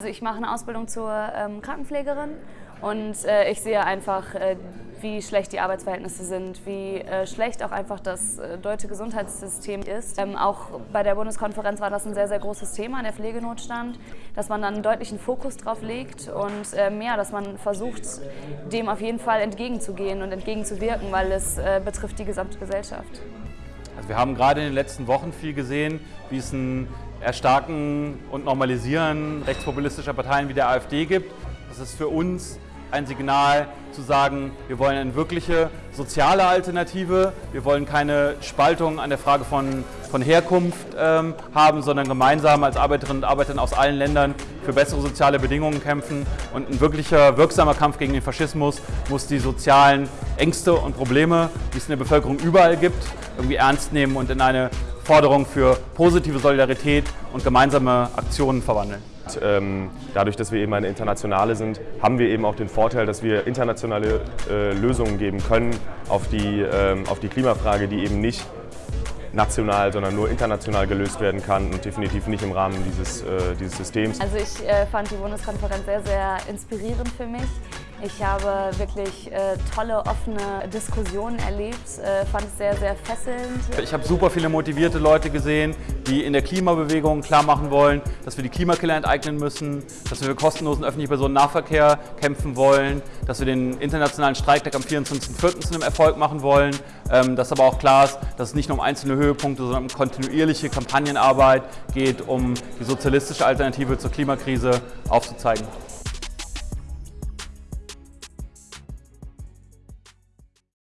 Also ich mache eine Ausbildung zur ähm, Krankenpflegerin und äh, ich sehe einfach, äh, wie schlecht die Arbeitsverhältnisse sind, wie äh, schlecht auch einfach das äh, deutsche Gesundheitssystem ist. Ähm, auch bei der Bundeskonferenz war das ein sehr, sehr großes Thema, der Pflegenotstand, dass man dann einen deutlichen Fokus drauf legt und ähm, ja, dass man versucht, dem auf jeden Fall entgegenzugehen und entgegenzuwirken, weil es äh, betrifft die gesamte Gesellschaft. Also wir haben gerade in den letzten Wochen viel gesehen, wie es ein Erstarken und Normalisieren rechtspopulistischer Parteien wie der AfD gibt. Das ist für uns ein Signal zu sagen, wir wollen eine wirkliche soziale Alternative, wir wollen keine Spaltung an der Frage von, von Herkunft ähm, haben, sondern gemeinsam als Arbeiterinnen und Arbeiter aus allen Ländern für bessere soziale Bedingungen kämpfen. Und ein wirklicher, wirksamer Kampf gegen den Faschismus muss die sozialen Ängste und Probleme, die es in der Bevölkerung überall gibt, irgendwie ernst nehmen und in eine Forderung für positive Solidarität und gemeinsame Aktionen verwandeln. Ähm, dadurch, dass wir eben eine internationale sind, haben wir eben auch den Vorteil, dass wir internationale äh, Lösungen geben können auf die, ähm, auf die Klimafrage, die eben nicht national, sondern nur international gelöst werden kann und definitiv nicht im Rahmen dieses, äh, dieses Systems. Also ich äh, fand die Bundeskonferenz sehr, sehr inspirierend für mich. Ich habe wirklich äh, tolle, offene Diskussionen erlebt, äh, fand es sehr, sehr fesselnd. Ich habe super viele motivierte Leute gesehen, die in der Klimabewegung klar machen wollen, dass wir die Klimakiller enteignen müssen, dass wir für kostenlosen öffentlichen Personennahverkehr kämpfen wollen, dass wir den internationalen Streiktag am 24.04. zu einem Erfolg machen wollen, ähm, dass aber auch klar ist, dass es nicht nur um einzelne Höhepunkte, sondern um kontinuierliche Kampagnenarbeit geht, um die sozialistische Alternative zur Klimakrise aufzuzeigen.